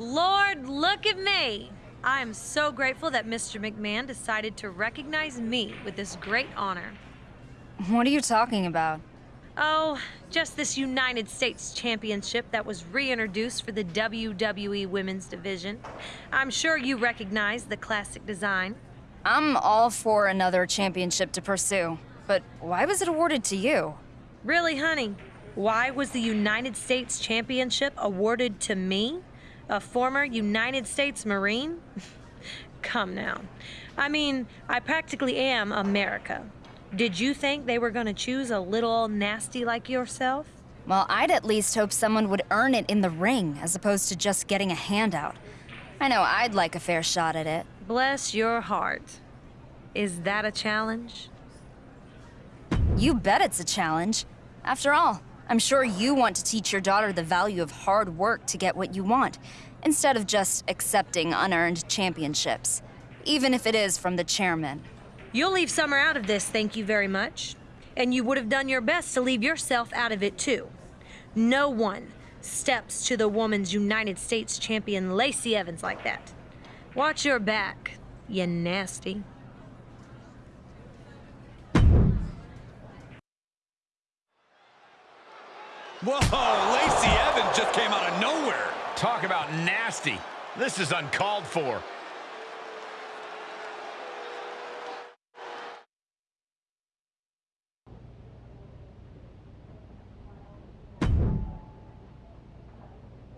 Lord, look at me! I am so grateful that Mr. McMahon decided to recognize me with this great honor. What are you talking about? Oh, just this United States Championship that was reintroduced for the WWE Women's Division. I'm sure you recognize the classic design. I'm all for another championship to pursue, but why was it awarded to you? Really, honey? Why was the United States Championship awarded to me? A former United States Marine? Come now. I mean, I practically am America. Did you think they were gonna choose a little nasty like yourself? Well, I'd at least hope someone would earn it in the ring, as opposed to just getting a handout. I know I'd like a fair shot at it. Bless your heart. Is that a challenge? You bet it's a challenge. After all, I'm sure you want to teach your daughter the value of hard work to get what you want, instead of just accepting unearned championships, even if it is from the chairman. You'll leave Summer out of this, thank you very much. And you would have done your best to leave yourself out of it, too. No one steps to the Woman's United States champion Lacey Evans like that. Watch your back, you nasty. Whoa, Lacey Evans just came out of nowhere. Talk about nasty. This is uncalled for.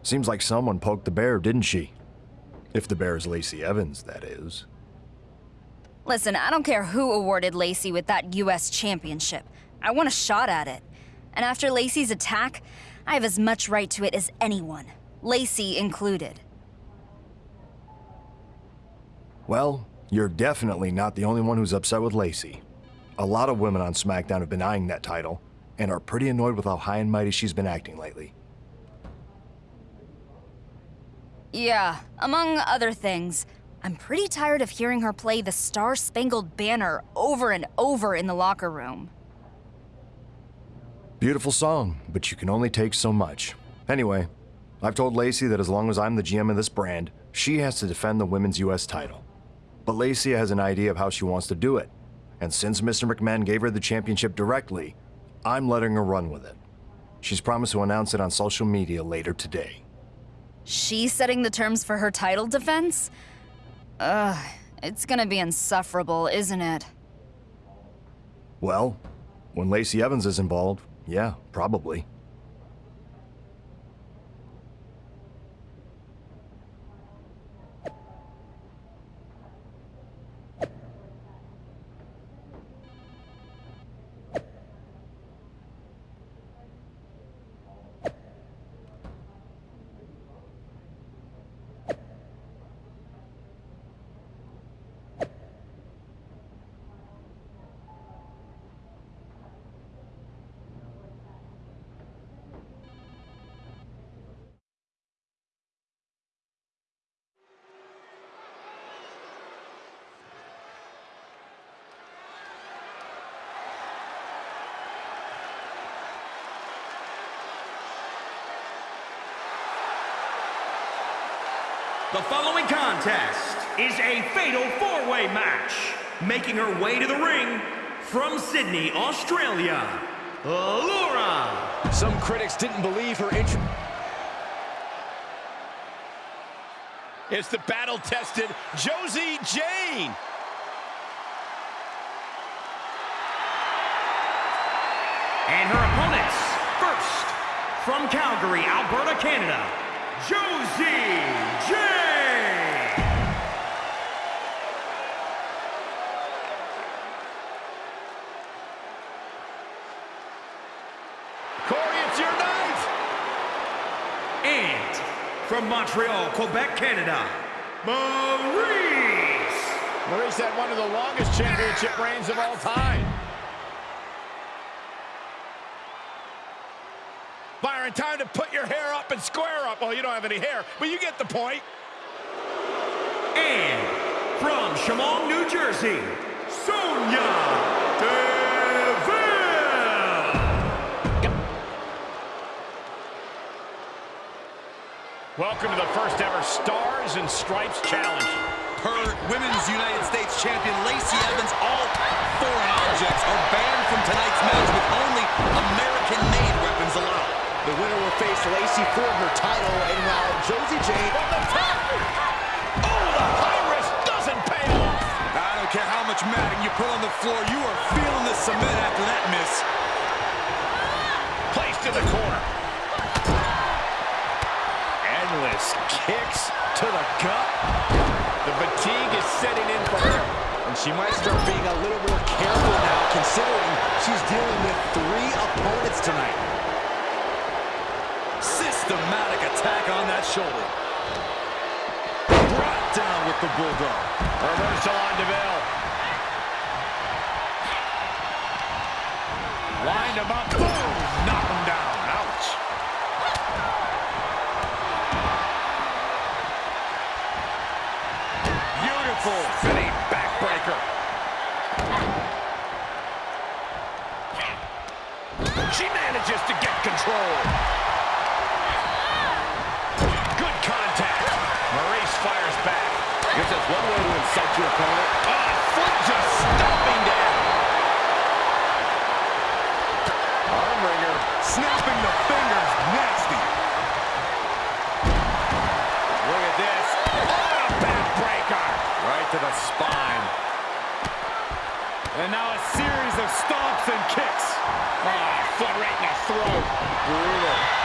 Seems like someone poked the bear, didn't she? If the bear is Lacey Evans, that is. Listen, I don't care who awarded Lacey with that U.S. championship. I want a shot at it. And after Lacey's attack, I have as much right to it as anyone, Lacey included. Well, you're definitely not the only one who's upset with Lacey. A lot of women on SmackDown have been eyeing that title, and are pretty annoyed with how high and mighty she's been acting lately. Yeah, among other things. I'm pretty tired of hearing her play the Star Spangled Banner over and over in the locker room. Beautiful song, but you can only take so much. Anyway, I've told Lacey that as long as I'm the GM of this brand, she has to defend the women's US title. But Lacey has an idea of how she wants to do it, and since Mr. McMahon gave her the championship directly, I'm letting her run with it. She's promised to announce it on social media later today. She's setting the terms for her title defense? Ugh, it's gonna be insufferable, isn't it? Well, when Lacey Evans is involved, yeah, probably. The following contest is a fatal four-way match. Making her way to the ring from Sydney, Australia, Laura. Some critics didn't believe her intro. It's the battle-tested Josie Jane. And her opponents, first, from Calgary, Alberta, Canada, Josie J. Corey, it's your night. And from Montreal, Quebec, Canada, Maryse. Maryse had one of the longest championship reigns of all time. Byron, time to put your hair up and square up. Well, you don't have any hair, but you get the point. And from Shamong, New Jersey, Sonya Deville. Welcome to the first ever Stars and Stripes Challenge. Per Women's United States Champion Lacey Evans, all Lacey for her title, and while Josie Jane... on the top. Oh, the high risk doesn't pay off. I don't care how much matting you put on the floor, you are feeling the cement after that miss. Placed in the corner endless kicks to the gut. The fatigue is setting in for her. And she might start being a little more careful now, considering she's dealing with three opponents tonight. Attack on that shoulder. Brought down with the Bulldog. Reversal on DeVille. Lined him up. Boom! Knock him down. Ouch. Beautiful backbreaker. She manages to get control. Guess that's one way to incite your opponent. Oh, foot just stomping down. Arm wringer snapping the fingers. Nasty. Look at this. Oh, backbreaker. Right to the spine. And now a series of stomps and kicks. Oh, foot right in the throat. Brutal.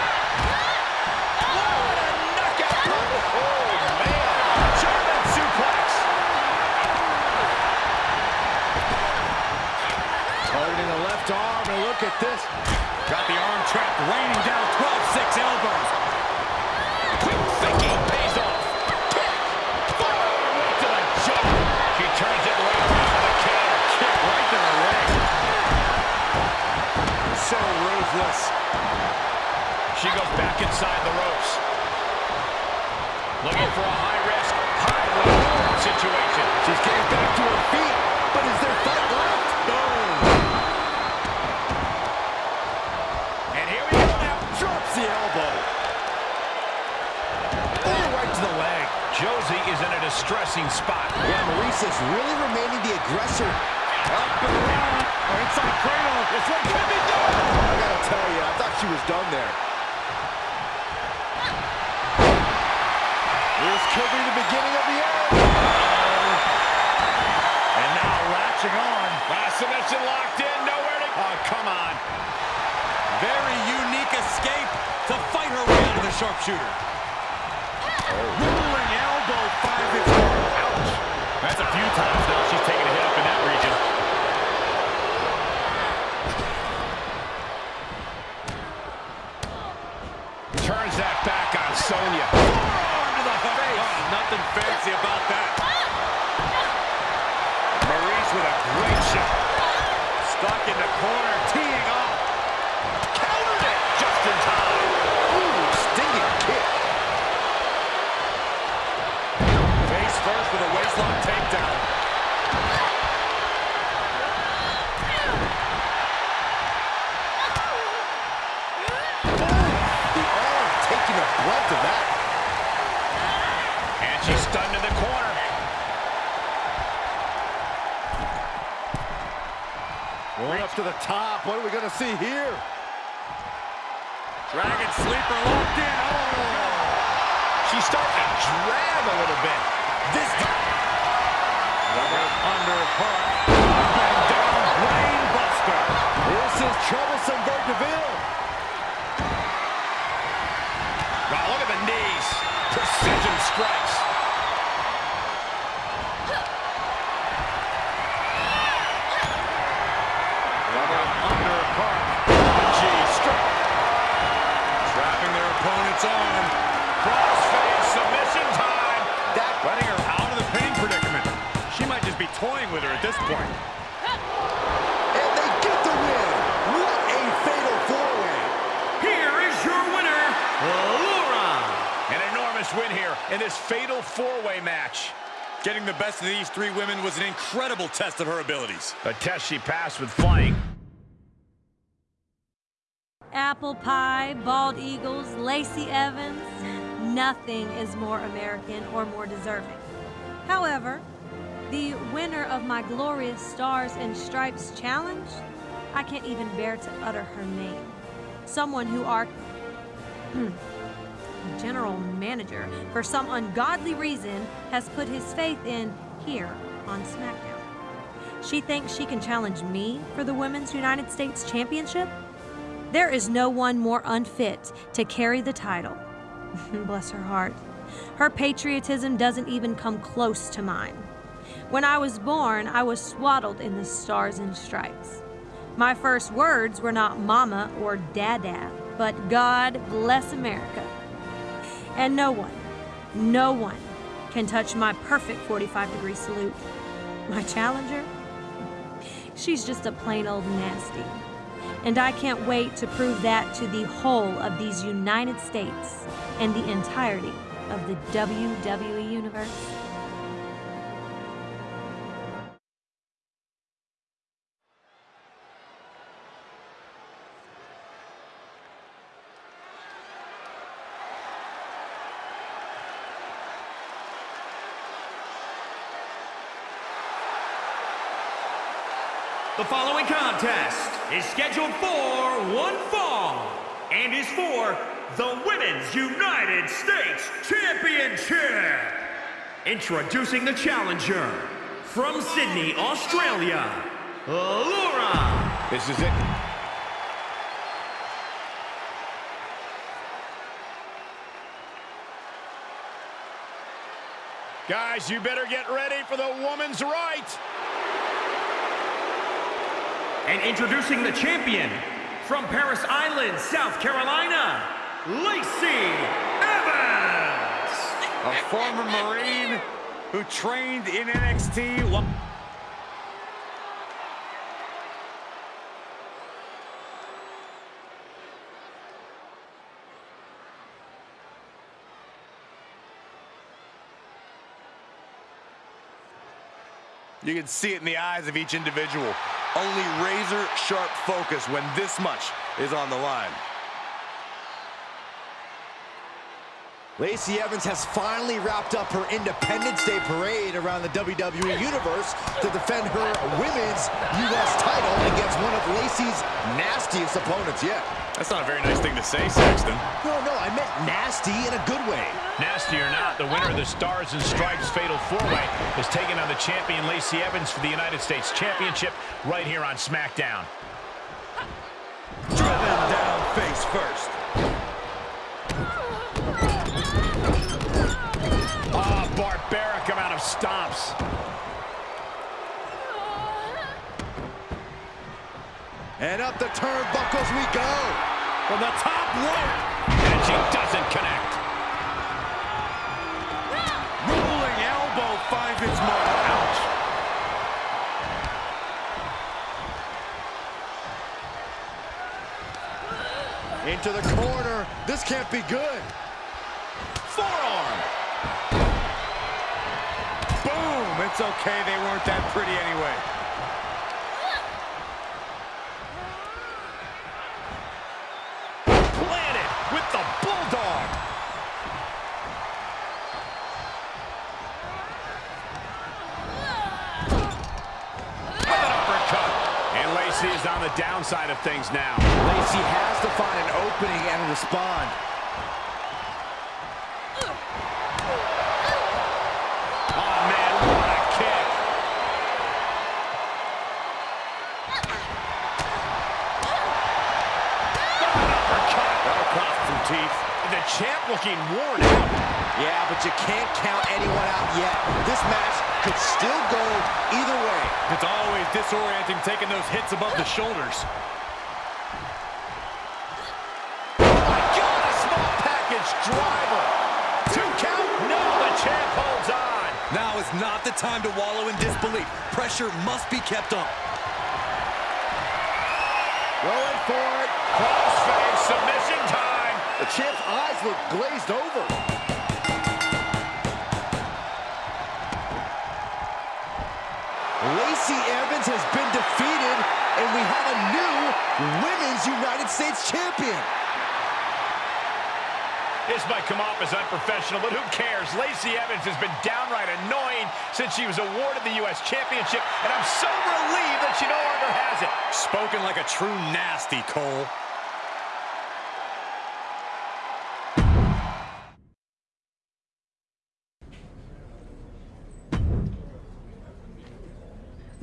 Got the arm trapped, raining down 12-6 elbows. Quick thinking pays off. turns it right around the counter. Kick right to the leg. So ruthless. She goes back inside the ropes. Looking for a high-risk, high-reward situation. She's getting back to her feet, but is there fight is in a distressing spot. Yeah, Maryse is really remaining the aggressor. Up and around. Oh, inside cradle. This one could be done. I gotta tell you, I thought she was done there. This could be the beginning of the end. And now latching on. Ah, submission locked in. Nowhere to... Oh, come on. Very unique escape to fight her way out of the sharpshooter. Rolling Ouch. That's a few times now she's taken a hit up in that region. Turns that back on Sonya. Oh, Forearm to the oh, face. Oh, nothing fancy about that. Ah. Maryse with a great shot. Stuck in the corner, teeing up to the top. What are we going to see here? Dragon sleeper locked in. Oh! She's starting to drag a little bit. This time. Down, brainbuster. This is troublesome for DeVille. Wow, look at the knees. Precision strikes. Getting the best of these three women was an incredible test of her abilities. A test she passed with flying. Apple pie, bald eagles, Lacey Evans. Nothing is more American or more deserving. However, the winner of my glorious Stars and Stripes challenge, I can't even bear to utter her name. Someone who our general manager, for some ungodly reason, has put his faith in here on SmackDown. She thinks she can challenge me for the Women's United States Championship? There is no one more unfit to carry the title. Bless her heart. Her patriotism doesn't even come close to mine. When I was born, I was swaddled in the stars and stripes. My first words were not mama or dada, but God bless America. And no one, no one can touch my perfect 45 degree salute. My challenger? She's just a plain old nasty. And I can't wait to prove that to the whole of these United States and the entirety of the WWE Universe. The following contest is scheduled for one fall and is for the Women's United States Championship. Introducing the challenger from Sydney, Australia, Laura. This is it. Guys, you better get ready for the woman's right. And introducing the champion from Parris Island, South Carolina, Lacey Evans. A former Marine who trained in NXT. You can see it in the eyes of each individual. Only razor sharp focus when this much is on the line. Lacey Evans has finally wrapped up her Independence Day parade around the WWE Universe to defend her women's U.S. title against one of Lacey's nastiest opponents yet. That's not a very nice thing to say, Saxton. No, no, I meant nasty in a good way. Nasty or not, the winner of the Stars and Stripes Fatal 4-Way is taking on the champion Lacey Evans for the United States Championship right here on SmackDown. Driven down face first. Oh, amount of stomps. And up the turnbuckles we go. From the top rope. And she doesn't connect. Rolling elbow finds its mark. Ouch. Into the corner. This can't be good. Forearm. It's okay. They weren't that pretty anyway. Planted with the Bulldog. With an uppercut. And Lacey is on the downside of things now. Lacey has to find an opening and respond. Looking worn out. Yeah, but you can't count anyone out yet. This match could still go either way. It's always disorienting taking those hits above the shoulders. God, a small package driver. Two count. No, the champ holds on. Now is not the time to wallow in disbelief. Pressure must be kept up. Going for it. Crossface submission time. The champ's eyes look glazed over. Lacey Evans has been defeated, and we have a new Women's United States Champion. This might come off as unprofessional, but who cares? Lacey Evans has been downright annoying since she was awarded the U.S. Championship, and I'm so relieved that she no longer has it. Spoken like a true nasty, Cole.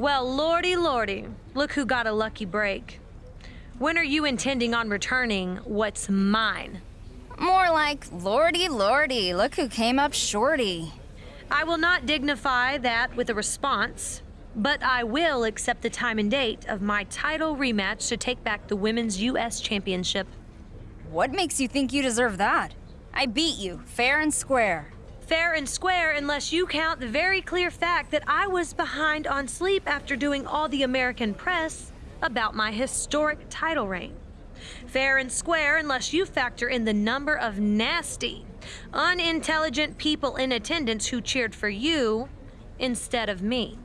Well, lordy, lordy, look who got a lucky break. When are you intending on returning what's mine? More like, lordy, lordy, look who came up shorty. I will not dignify that with a response, but I will accept the time and date of my title rematch to take back the Women's U.S. Championship. What makes you think you deserve that? I beat you, fair and square. Fair and square unless you count the very clear fact that I was behind on sleep after doing all the American press about my historic title reign. Fair and square unless you factor in the number of nasty, unintelligent people in attendance who cheered for you instead of me.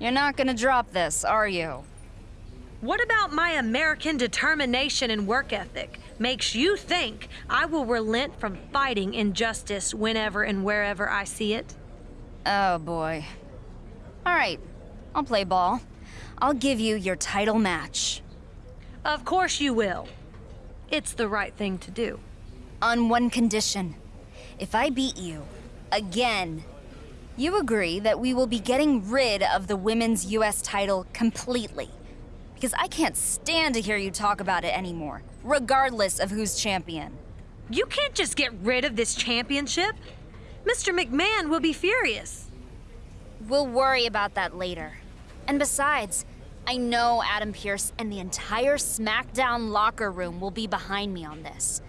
You're not gonna drop this, are you? What about my American determination and work ethic makes you think I will relent from fighting injustice whenever and wherever I see it? Oh boy. Alright, I'll play ball. I'll give you your title match. Of course you will. It's the right thing to do. On one condition. If I beat you, again, you agree that we will be getting rid of the women's US title completely. Because I can't stand to hear you talk about it anymore, regardless of who's champion. You can't just get rid of this championship. Mr. McMahon will be furious. We'll worry about that later. And besides, I know Adam Pearce and the entire SmackDown locker room will be behind me on this.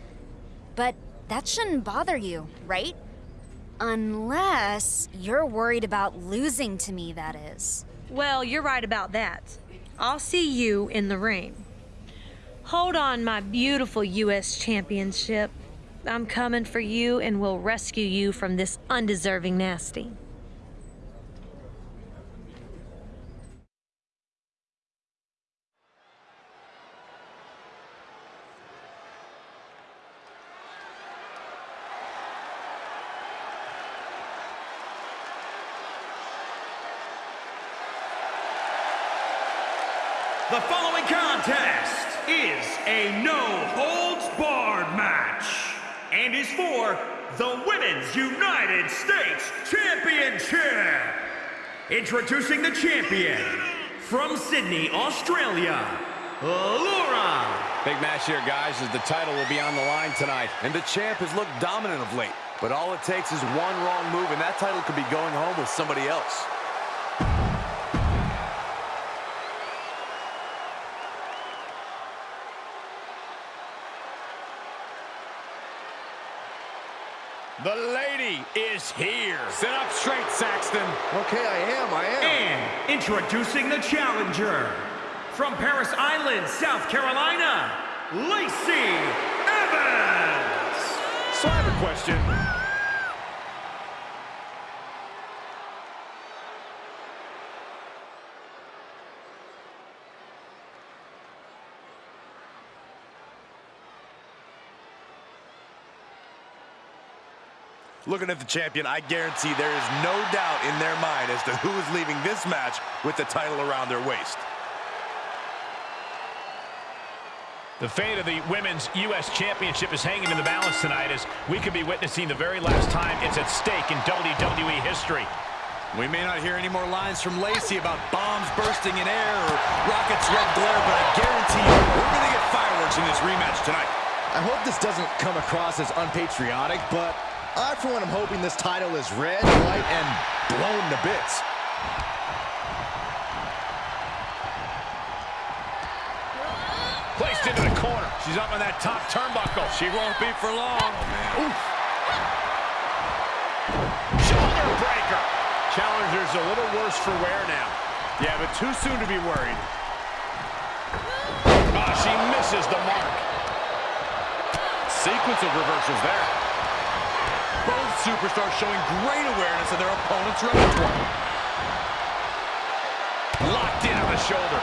But that shouldn't bother you, right? Unless you're worried about losing to me, that is. Well, you're right about that. I'll see you in the ring. Hold on, my beautiful U.S. Championship. I'm coming for you and will rescue you from this undeserving nasty. The following contest is a no-holds-barred match and is for the Women's United States Championship. Introducing the champion from Sydney, Australia, Laura. Big match here, guys, as the title will be on the line tonight. And the champ has looked dominant of late. But all it takes is one wrong move, and that title could be going home with somebody else. The lady is here. Sit up straight, Saxton. Okay, I am, I am. And introducing the challenger from Parris Island, South Carolina, Lacey Evans. So I have a question. Looking at the champion, I guarantee there is no doubt in their mind as to who is leaving this match with the title around their waist. The fate of the Women's U.S. Championship is hanging in the balance tonight as we could be witnessing the very last time it's at stake in WWE history. We may not hear any more lines from Lacey about bombs bursting in air or rockets red glare, but I guarantee you we're going to get fireworks in this rematch tonight. I hope this doesn't come across as unpatriotic, but I, for one, am hoping this title is red, white, and blown to bits. Placed into the corner. She's up on that top turnbuckle. She won't be for long. Oh, Shoulder breaker. Challenger's a little worse for wear now. Yeah, but too soon to be worried. Ah, she misses the mark. Sequence of reversals there. Superstar showing great awareness of their opponent's repertoire. Locked in on the shoulder.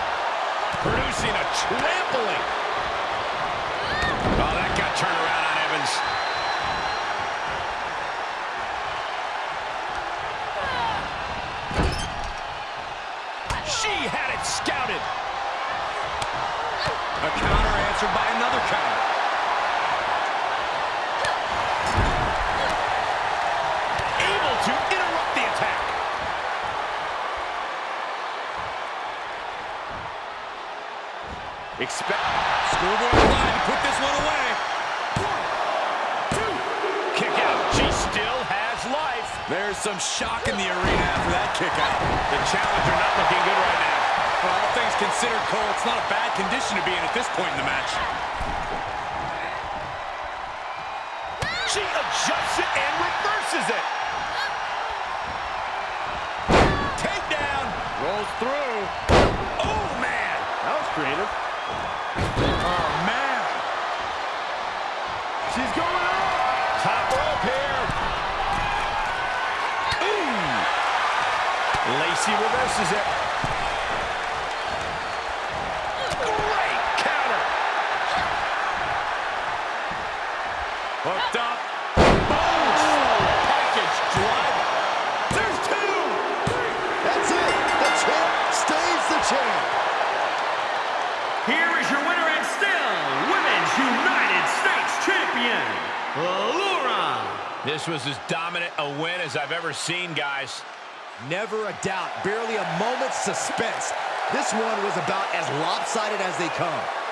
Producing a trampling. Oh, that got turned around on Evans. She had it scouted. A counter answered by another counter. Expect Schoolboy to put this one away. Kick out. She still has life. There's some shock in the arena after that kick out. The challenger not looking good right now. Well, all things considered, Cole, it's not a bad condition to be in at this point in the match. She adjusts it and reverses it. Takedown. Rolls through. Oh, man. That was creative. Oh, man. She's going up. Top rope here. Ooh. Lacey reverses it. This was as dominant a win as I've ever seen, guys. Never a doubt. Barely a moment's suspense. This one was about as lopsided as they come.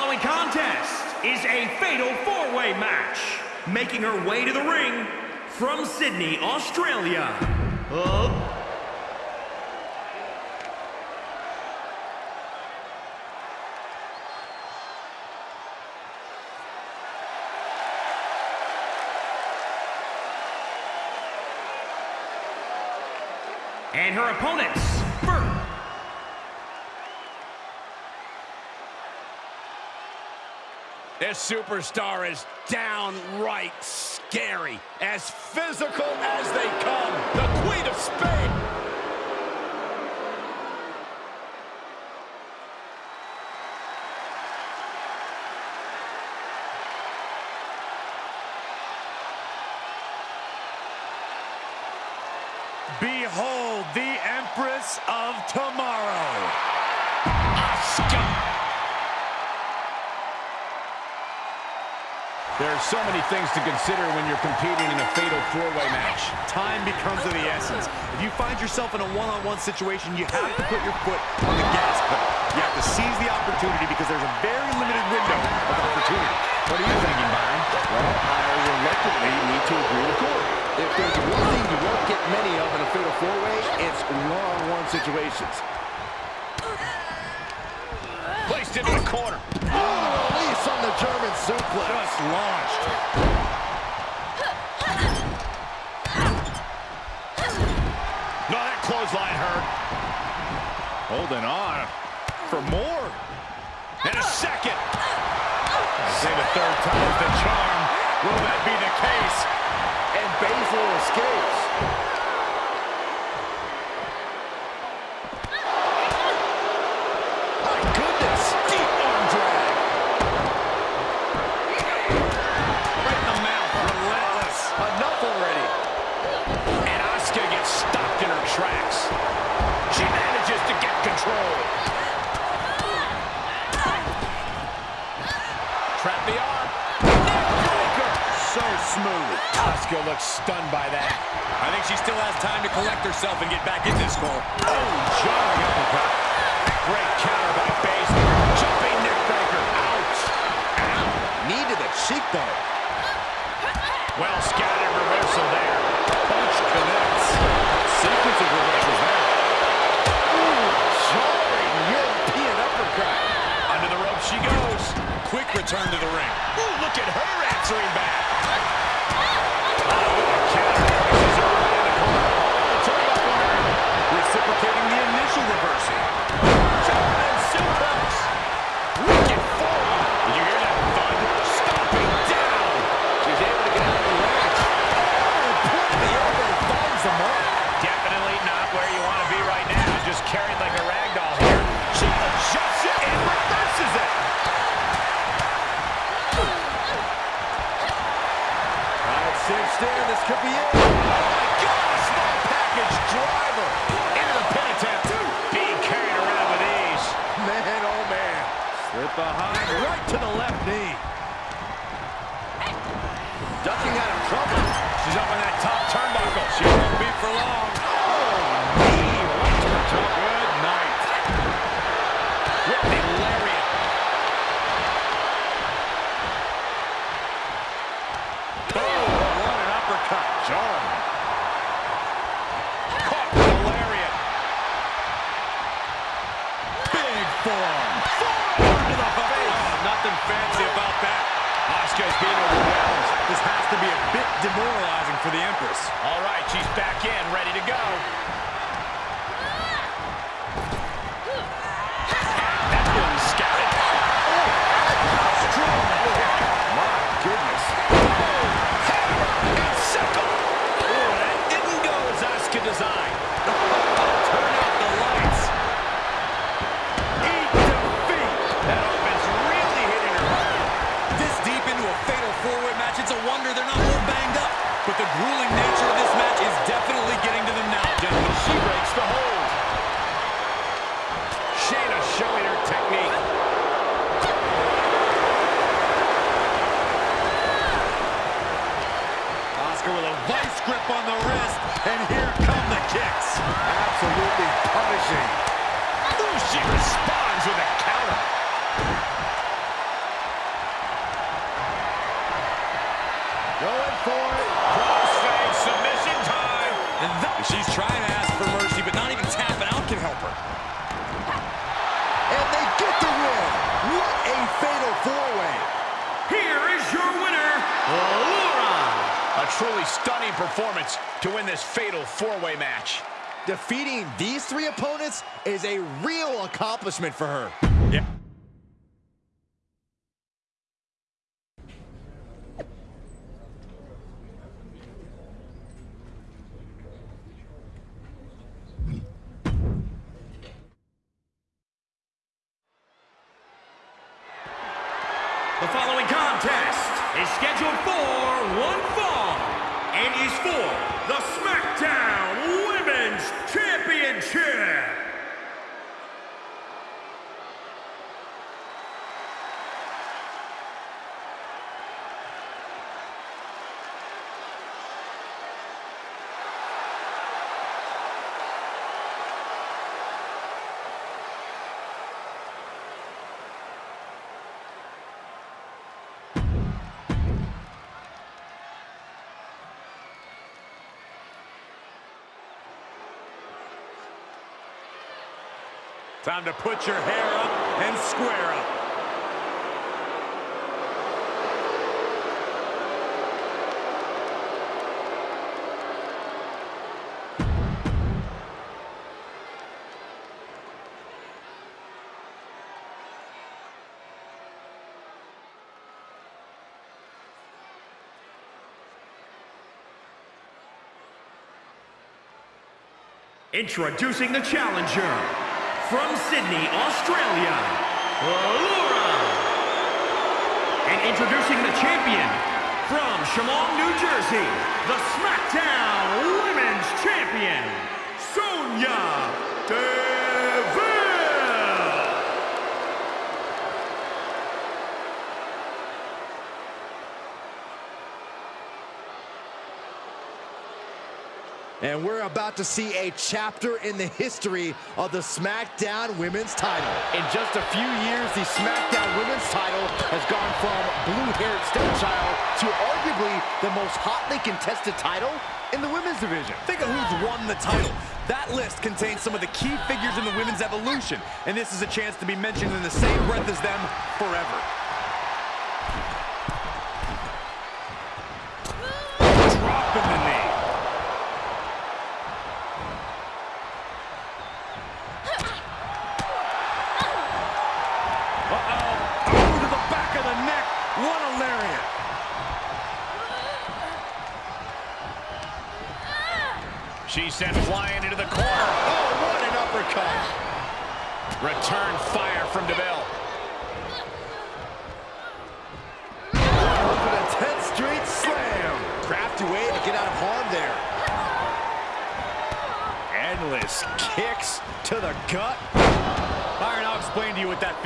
Following contest is a fatal four-way match. Making her way to the ring from Sydney, Australia. Uh, and her opponents, This superstar is downright scary. As physical as they come. The Queen of Spain. Behold the Empress of Tomorrow. There are so many things to consider when you're competing in a fatal four-way match. Time becomes of the essence. If you find yourself in a one-on-one situation, you have to put your foot on the gas pedal. You have to seize the opportunity because there's a very limited window of opportunity. What are you thinking, Byron? Well, I reluctantly need to agree with Corey. If there's one thing you won't get many of in a fatal four-way, it's one-on-one situations. Placed into the corner. Oh, release on the German suplex. Just launched. No, that clothesline hurt. Holding on for more. And a second. I say the third time's the charm. Will that be the case? And Baszler escapes. So smooth. Asuka looks stunned by that. I think she still has time to collect herself and get back in this goal. Oh, jarring uppercut. Great counter by Baszler. Jumping neckbreaker. Ouch. Knee to the cheekbone. Well scattered reversal there. Punch connects. Sequence of reversals there. Jarring European uppercut. Under the rope she goes. Quick return to the ring. Ooh, look at her answering back. Cinched in. This could be it. Oh, my God, small package driver into the pin attempt. Being carried around with ease. Man, oh man. Slip behind, right to the left knee. Ducking out of trouble. She's up on that top turnbuckle. She won't be for long. Demoralizing for the Empress. All right, she's back in, ready to go. Four-way match. Defeating these three opponents is a real accomplishment for her. Yeah. Time to put your hair up and square up. Introducing the challenger from Sydney, Australia, Laura. And introducing the champion from Shamong, New Jersey, the SmackDown Women's Champion, Sonya. And we're about to see a chapter in the history of the SmackDown Women's title. In just a few years, the SmackDown Women's title has gone from blue-haired stepchild to arguably the most hotly contested title in the women's division. Think of who's won the title. That list contains some of the key figures in the women's evolution, and this is a chance to be mentioned in the same breath as them forever.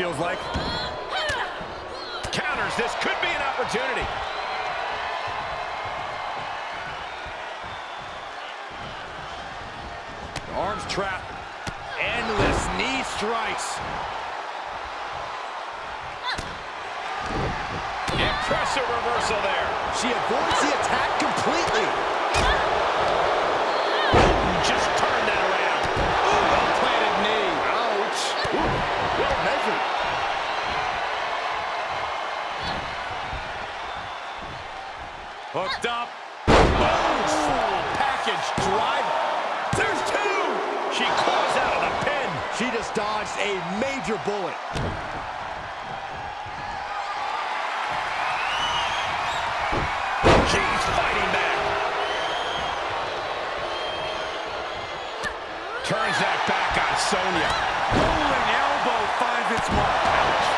Feels like. Counters. This could be an opportunity. Arms trapped. Endless knee strikes. Impressive reversal there. She avoids the attack completely. Hooked up. Boom! Package drive. There's two. She claws out of the pin. She just dodged a major bullet. She's fighting back. Turns that back on Sonya. Rolling elbow finds its mark.